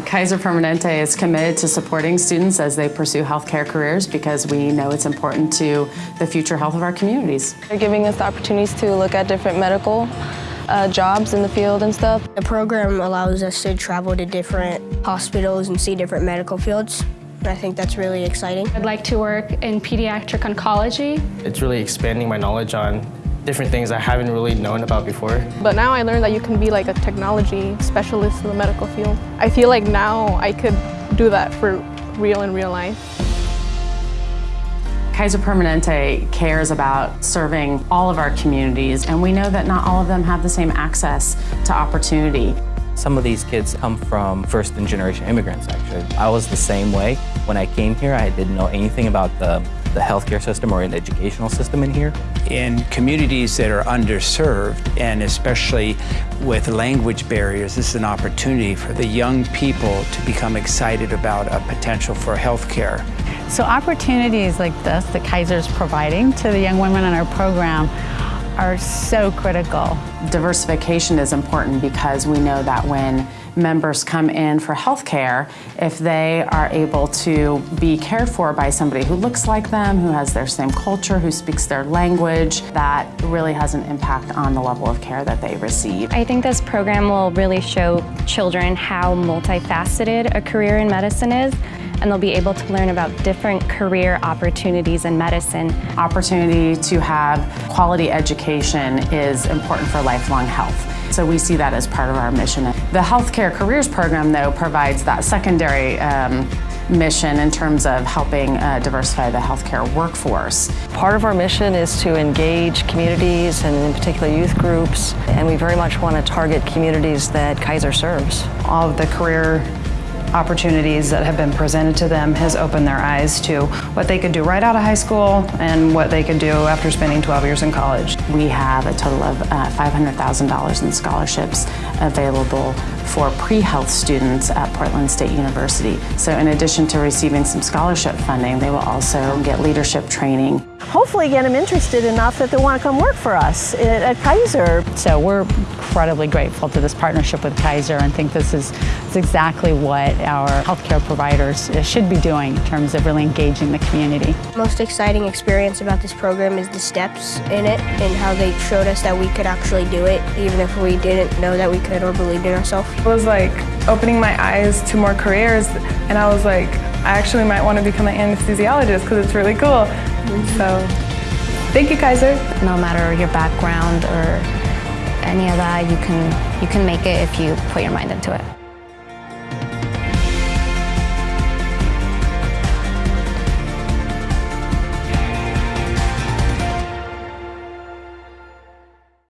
Kaiser Permanente is committed to supporting students as they pursue healthcare careers because we know it's important to the future health of our communities. They're giving us the opportunities to look at different medical uh, jobs in the field and stuff. The program allows us to travel to different hospitals and see different medical fields. And I think that's really exciting. I'd like to work in pediatric oncology. It's really expanding my knowledge on different things I haven't really known about before. But now I learned that you can be like a technology specialist in the medical field. I feel like now I could do that for real in real life. Kaiser Permanente cares about serving all of our communities, and we know that not all of them have the same access to opportunity. Some of these kids come from first and generation immigrants, actually. I was the same way. When I came here, I didn't know anything about the, the healthcare system or an educational system in here. In communities that are underserved, and especially with language barriers, this is an opportunity for the young people to become excited about a potential for healthcare. So opportunities like this that Kaiser's providing to the young women in our program are so critical. Diversification is important because we know that when members come in for health care, if they are able to be cared for by somebody who looks like them, who has their same culture, who speaks their language, that really has an impact on the level of care that they receive. I think this program will really show children how multifaceted a career in medicine is and they'll be able to learn about different career opportunities in medicine. Opportunity to have quality education is important for lifelong health. So we see that as part of our mission. The Healthcare Careers Program, though, provides that secondary um, mission in terms of helping uh, diversify the healthcare workforce. Part of our mission is to engage communities and in particular youth groups, and we very much want to target communities that Kaiser serves. All of the career opportunities that have been presented to them has opened their eyes to what they could do right out of high school and what they could do after spending 12 years in college. We have a total of uh, $500,000 in scholarships available for pre-health students at Portland State University. So in addition to receiving some scholarship funding, they will also get leadership training. Hopefully get them interested enough that they want to come work for us at Kaiser. So we're incredibly grateful to this partnership with Kaiser and think this is, is exactly what our healthcare providers uh, should be doing in terms of really engaging the community. Most exciting experience about this program is the steps in it and how they showed us that we could actually do it even if we didn't know that we could or believed in ourselves. It was like opening my eyes to more careers and I was like, I actually might want to become an anesthesiologist because it's really cool. So, thank you Kaiser. No matter your background or any of that, you can, you can make it if you put your mind into it.